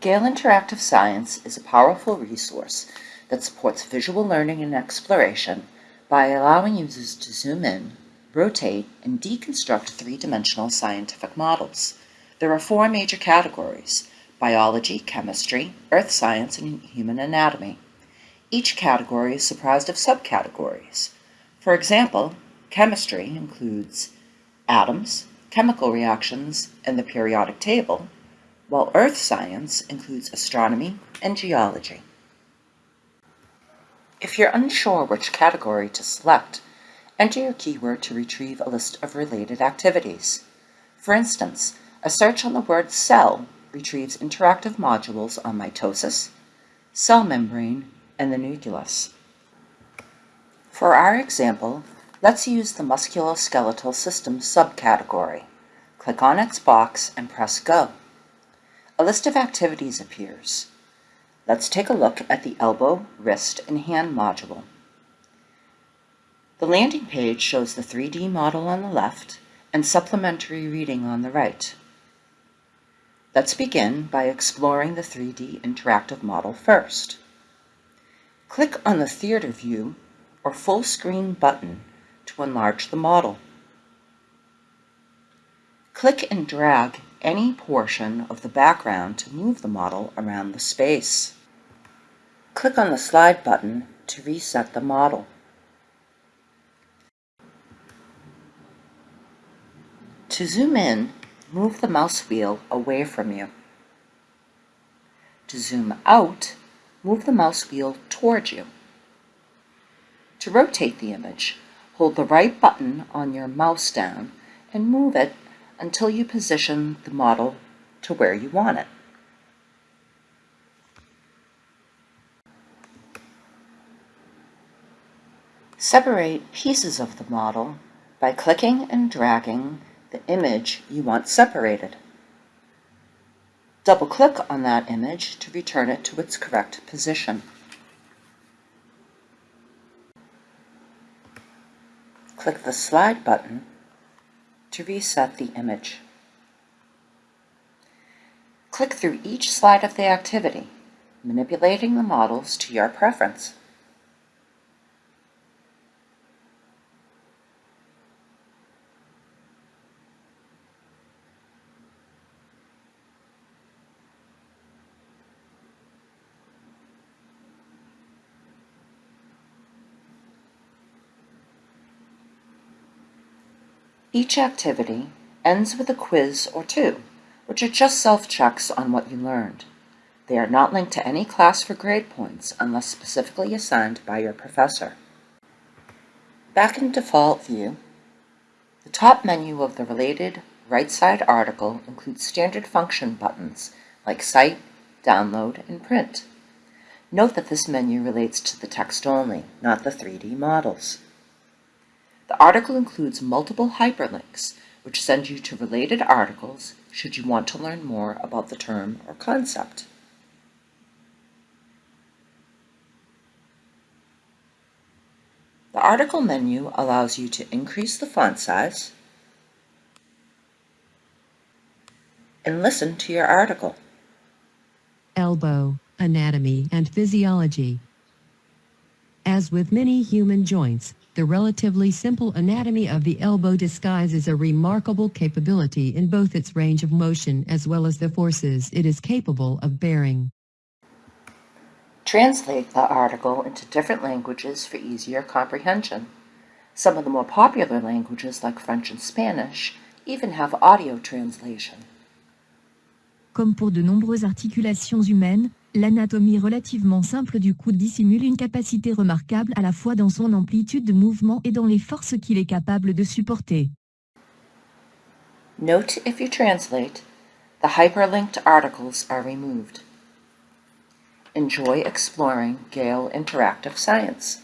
Gale Interactive Science is a powerful resource that supports visual learning and exploration by allowing users to zoom in, rotate, and deconstruct three-dimensional scientific models. There are four major categories, biology, chemistry, earth science, and human anatomy. Each category is comprised of subcategories. For example, chemistry includes atoms, chemical reactions, and the periodic table, while earth science includes astronomy and geology. If you're unsure which category to select, enter your keyword to retrieve a list of related activities. For instance, a search on the word cell retrieves interactive modules on mitosis, cell membrane, and the nucleus. For our example, let's use the musculoskeletal system subcategory. Click on its box and press Go. A list of activities appears. Let's take a look at the elbow, wrist, and hand module. The landing page shows the 3D model on the left and supplementary reading on the right. Let's begin by exploring the 3D interactive model first. Click on the Theater View or Full Screen button to enlarge the model. Click and drag any portion of the background to move the model around the space. Click on the Slide button to reset the model. To zoom in, move the mouse wheel away from you. To zoom out, move the mouse wheel toward you. To rotate the image, hold the right button on your mouse down and move it until you position the model to where you want it. Separate pieces of the model by clicking and dragging the image you want separated. Double-click on that image to return it to its correct position. Click the Slide button to reset the image. Click through each slide of the activity, manipulating the models to your preference. Each activity ends with a quiz or two, which are just self-checks on what you learned. They are not linked to any class for grade points unless specifically assigned by your professor. Back in default view, the top menu of the related right side article includes standard function buttons like Cite, Download, and Print. Note that this menu relates to the text only, not the 3D models. The article includes multiple hyperlinks, which send you to related articles should you want to learn more about the term or concept. The article menu allows you to increase the font size and listen to your article. Elbow, anatomy, and physiology. As with many human joints, the relatively simple anatomy of the elbow disguises a remarkable capability in both its range of motion as well as the forces it is capable of bearing. Translate the article into different languages for easier comprehension. Some of the more popular languages like French and Spanish even have audio translation. Comme pour de nombreuses articulations humaines, L'anatomie relativement simple du coude dissimule une capacité remarquable à la fois dans son amplitude de mouvement et dans les forces qu'il est capable de supporter. Note if you translate, the hyperlinked articles are removed. Enjoy exploring Gale Interactive Science.